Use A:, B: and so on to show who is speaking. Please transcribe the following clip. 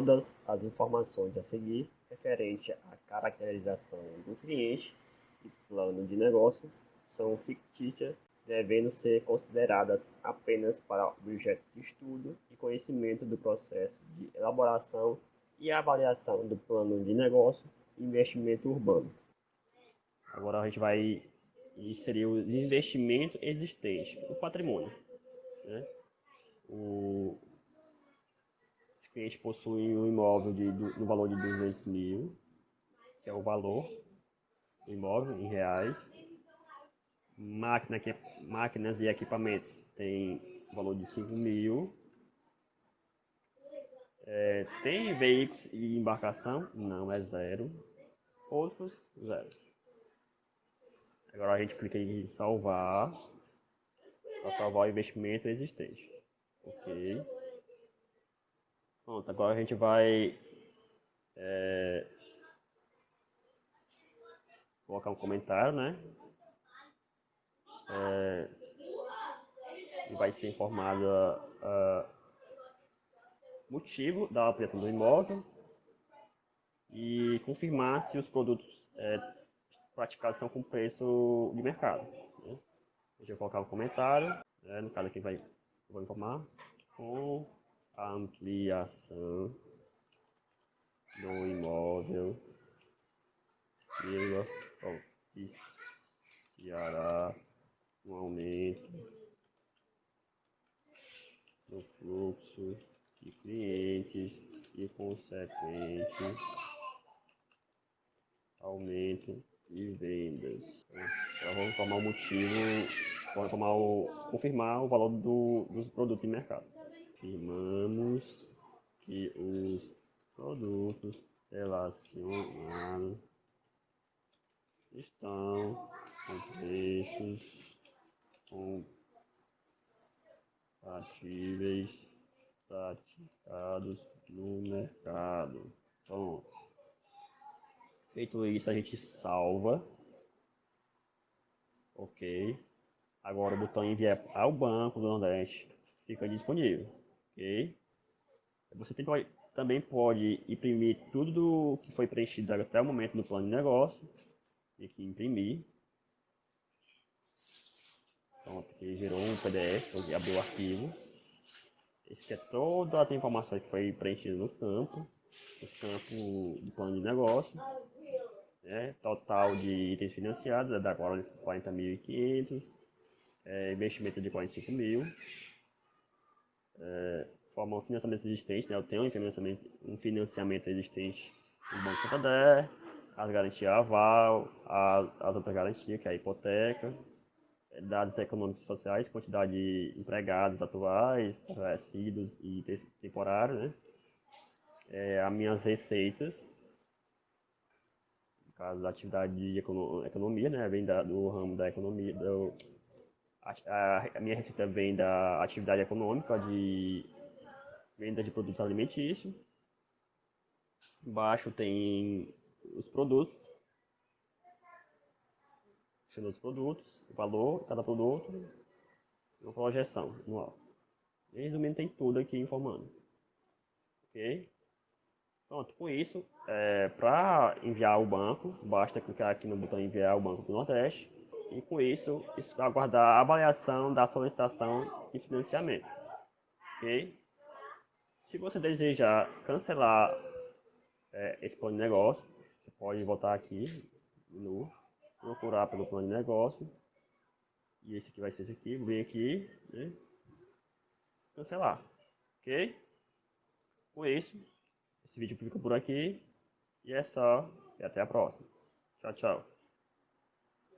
A: todas as informações a seguir referente à caracterização do cliente e plano de negócio são fictícias, devendo ser consideradas apenas para objeto de estudo e conhecimento do processo de elaboração e avaliação do plano de negócio e investimento urbano. Agora a gente vai inserir o investimento existente, o patrimônio. Né? O, cliente possui um imóvel de, no valor de 200 mil, que é o valor do imóvel em reais. Máquina, que, máquinas e equipamentos tem valor de 5 mil. É, tem veículos e embarcação? Não, é zero. Outros, zero. Agora a gente clica em salvar para salvar o investimento existente. Ok. Pronto, agora a gente vai é, colocar um comentário, né? É, e vai ser informado o motivo da apreensão do imóvel e confirmar se os produtos é, praticados são com preço de mercado. Né? Eu colocar um comentário, né? no caso aqui vai, vou informar, com ampliação do imóvel vírgula, propiciará um aumento no fluxo de clientes e consequente aumento de vendas. Então, vamos tomar o motivo, vamos tomar o, confirmar o valor do, dos produtos em mercado afirmamos que os produtos relacionados estão com preços compatíveis praticados no mercado. Então, feito isso, a gente salva. Ok. Agora o botão enviar ao Banco do Nordeste fica disponível ok? Você tem, também pode imprimir tudo que foi preenchido até o momento no plano de negócio. Tem que imprimir. Pronto, aqui gerou um PDF, abriu o arquivo. Esse é todas as informações que foi preenchido no campo. Esse campo do plano de negócio. Né? Total de itens financiados, é da 40.500. É, investimento de 45 mil é, forma um financiamento existente, né? Eu tenho um financiamento, um financiamento existente no Banco Santander, as garantias aval, as, as outras garantias, que é a hipoteca, dados econômicos e sociais, quantidade de empregados atuais, resíduos e temporários, né? É, as minhas receitas, no caso da atividade de economia, né? Vem da, do ramo da economia, do, a, a, minha receita vem da atividade econômica de venda de produtos alimentícios. Embaixo tem os produtos, os produtos, o valor de cada produto, uma projeção anual. Resumindo, tem tudo aqui informando. Ok? Pronto, com isso, é, para enviar ao banco, basta clicar aqui no botão enviar ao Banco do Nordeste e com isso, aguardar a avaliação da solicitação de financiamento. Ok? Se você desejar cancelar é, esse plano de negócio, você pode voltar aqui no procurar pelo plano de negócio. E esse aqui vai ser esse aqui, vem aqui, né? Cancelar. Ok? Com isso, esse vídeo fica por aqui. E é só. E até a próxima. Tchau, tchau.